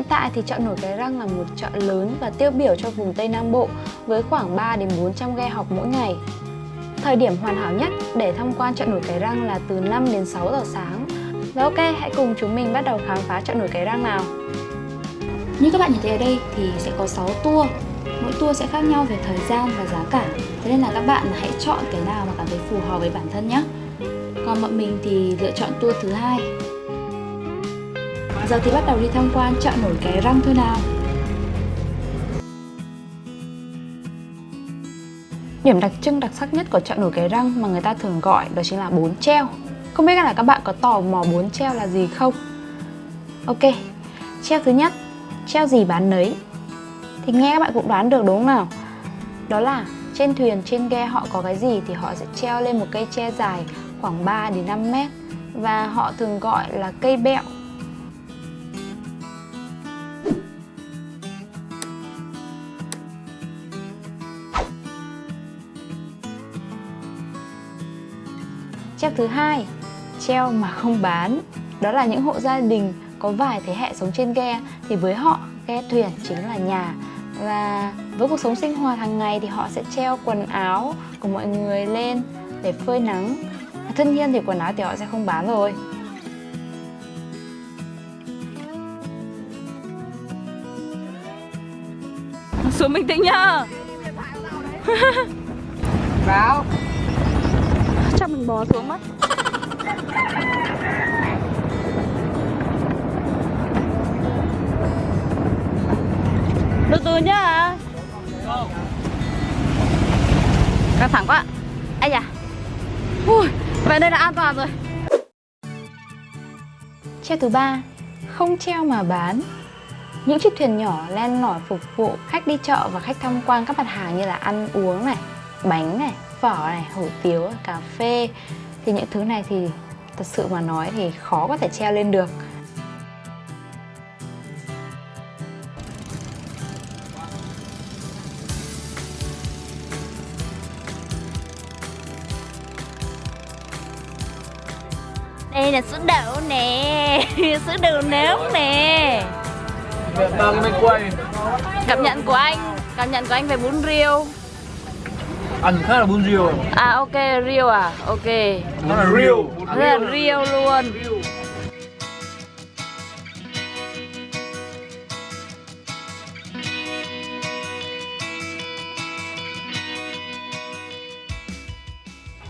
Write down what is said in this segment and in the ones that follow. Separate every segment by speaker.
Speaker 1: Hiện tại thì chợ nổi Cái Răng là một chợ lớn và tiêu biểu cho vùng Tây Nam Bộ với khoảng 3 đến 400 ghe học mỗi ngày. Thời điểm hoàn hảo nhất để tham quan chợ nổi Cái Răng là từ 5 đến 6 giờ sáng. Và ok, hãy cùng chúng mình bắt đầu khám phá chợ nổi Cái Răng nào.
Speaker 2: Như các bạn nhìn thấy ở đây thì sẽ có 6 tour Mỗi tour sẽ khác nhau về thời gian và giá cả Thế nên là các bạn hãy chọn cái nào mà cảm thấy phù hợp với bản thân nhé Còn bọn mình thì lựa chọn tour thứ hai Giờ thì bắt đầu đi tham quan chợ nổi cái răng thôi nào
Speaker 1: Điểm đặc trưng đặc sắc nhất của chợ nổi Cái Răng mà người ta thường gọi đó chính là bún treo. Không biết là các bạn có tò mò bún treo là gì không? Ok, treo thứ nhất, treo gì bán nấy. Thì nghe các bạn cũng đoán được đúng không nào? Đó là trên thuyền, trên ghe họ có cái gì thì họ sẽ treo lên một cây tre dài khoảng 3 đến 5 mét và họ thường gọi là cây bẹo Treo thứ hai, treo mà không bán. Đó là những hộ gia đình có vài thế hệ sống trên ghe thì với họ ghe thuyền chính là nhà và với cuộc sống sinh hoạt hàng ngày thì họ sẽ treo quần áo của mọi người lên để phơi nắng. Và tất nhiên thì quần áo thì họ sẽ không bán rồi.
Speaker 3: Xuống bình tĩnh nhá Vào Chắc mình bò xuống mất Từ từ nhá Căng thẳng quá ai da Ui, Về đây là an toàn rồi
Speaker 1: Treo thứ ba, không treo mà bán. Những chiếc thuyền nhỏ len lỏi phục vụ khách đi chợ và khách tham quan các mặt hàng như là ăn uống này, bánh này, phở này, hủ tiếu, cà phê. Thì những thứ này thì thật sự mà nói thì khó có thể treo lên được.
Speaker 3: Đây là sữa đậu nè. Sữa đậu nướng nè.
Speaker 4: Việt Nam mới quay.
Speaker 3: Cảm nhận của anh Cảm nhận của anh về bún riêu.
Speaker 4: Ăn khá là bún riêu.
Speaker 3: À ok, riêu à? Ok.
Speaker 4: Nó là riêu.
Speaker 3: Rất là riêu luôn.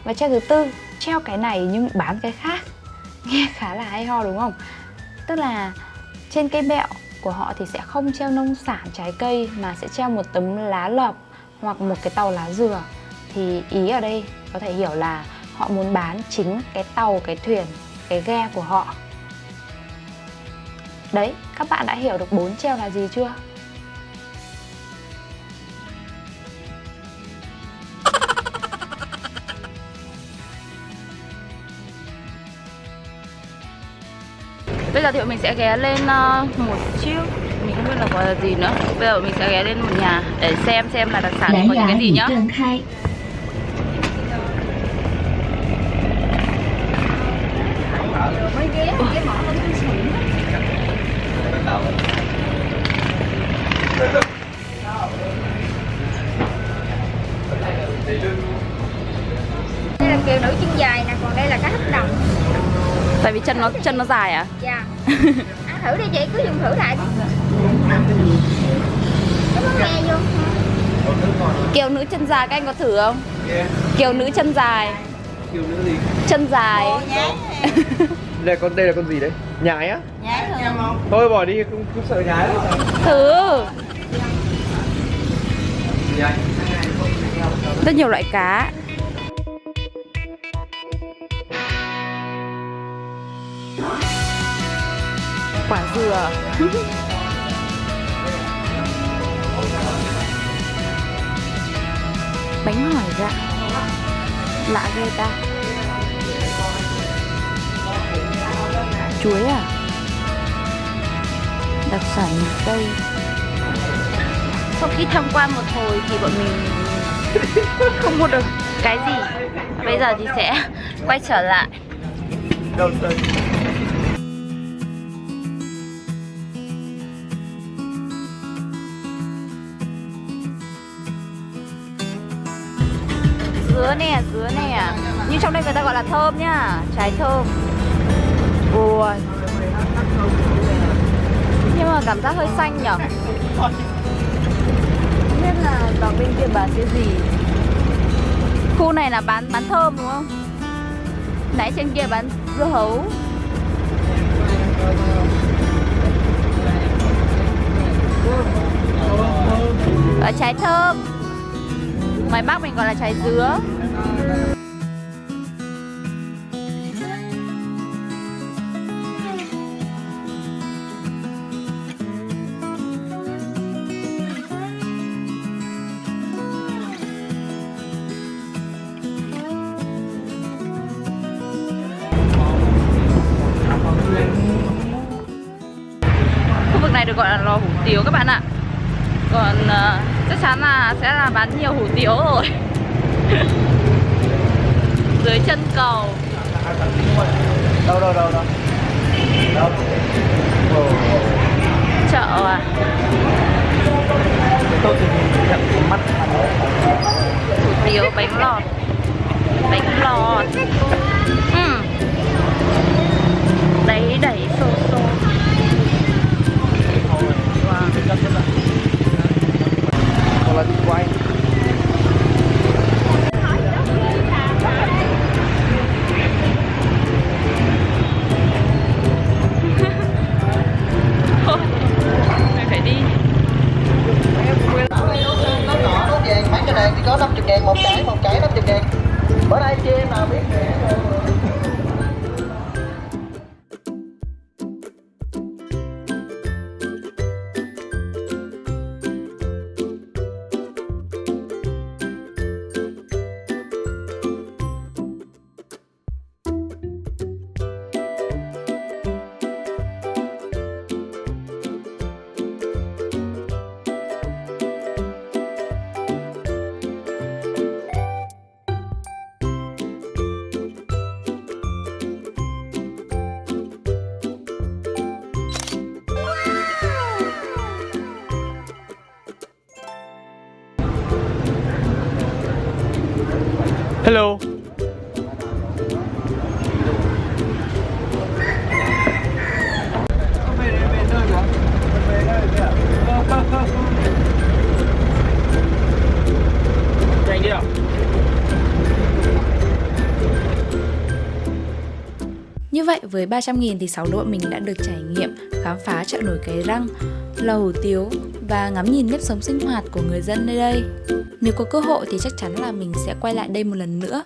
Speaker 1: Và treo thứ tư, treo cái này nhưng bán cái khác. Nghe khá là hay ho đúng không? Tức là trên cây bẹo của họ thì sẽ không treo nông sản trái cây mà sẽ treo một tấm lá lợp hoặc một cái tàu lá dừa. Thì ý ở đây có thể hiểu là họ muốn bán chính cái tàu, cái thuyền, cái ghe của họ. Đấy, các bạn đã hiểu được bốn treo là gì chưa?
Speaker 3: Bây giờ thì bọn mình sẽ ghé lên uh, một chiếc. Mình không biết là gọi là gì nữa. Bây giờ mình sẽ ghé lên một nhà để xem xem là đặc sản có những cái gì nhá tại vì chân nó chân nó dài à?
Speaker 5: Dạ. Ăn thử đi chị cứ dùng thử lại cái món nghe vô.
Speaker 3: Kiều nữ chân dài các anh có thử không? Dạ. Kiều nữ chân dài.
Speaker 4: Kiều nữ gì?
Speaker 3: Chân dài.
Speaker 4: Đây con đây là con gì đấy? Nhái á?
Speaker 5: Nhái thử dạ,
Speaker 4: thôi bỏ đi không, không sợ nhái đâu
Speaker 3: thử. Dạ. Rất nhiều loại cá. Quả dừa. Bánh hỏi dạ Lạ ghê ta. Chuối à? Đặc sản miền Tây. Sau khi tham quan một hồi thì bọn mình không mua được cái gì. Bây giờ thì sẽ quay trở lại? Dứa nè, dứa nè. Như trong đây người ta gọi là thơm nhá Trái thơm. Ui. Nhưng mà cảm giác hơi xanh nhở? Không biết là vào bên kia bán cái gì. Khu này là bán bán thơm đúng không? Nãy trên kia bán dưa hấu. Ở trái thơm. Ngoài Bắc mình gọi là trái dứa này được gọi là lò hủ tiếu các bạn ạ. Còn uh, chắc chắn là sẽ là bán nhiều hủ tiếu rồi. Dưới chân cầu
Speaker 4: Đâu đâu đâu đâu? Đâu?
Speaker 3: Chợ à
Speaker 4: Tôi nhìn mắt
Speaker 3: Hủ tiếu bánh lọt Bánh lọt ừ. Đấy đẩy xô xô wow.
Speaker 6: Cháy phòng cháy một chừng 50 bữa nay chị em nào biết?
Speaker 4: Hello. Nhanh đi ạ
Speaker 2: Như vậy với 300.000 thì 6 đội mình đã được trải nghiệm khám phá chợ nổi cái răng, lầu tiếu và ngắm nhìn nếp sống sinh hoạt của người dân nơi đây. Nếu có cơ hội thì chắc chắn là mình sẽ quay lại đây một lần nữa.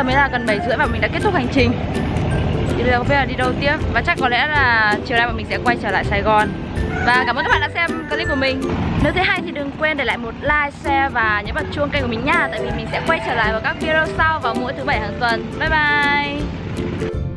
Speaker 3: Giờ mới là gần 7 rưỡi và mình đã kết thúc hành trình. Thì bây giờ không biết là đi đâu tiếp? Và chắc có lẽ là chiều nay bọn mình sẽ quay trở lại Sài Gòn. Và cảm ơn các bạn đã xem clip của mình. Nếu thấy hay thì đừng quên để lại một like, share và nhấn vào chuông kênh của mình nha. Tại vì mình sẽ quay trở lại vào các video sau vào mỗi thứ bảy hàng tuần. Bye bye!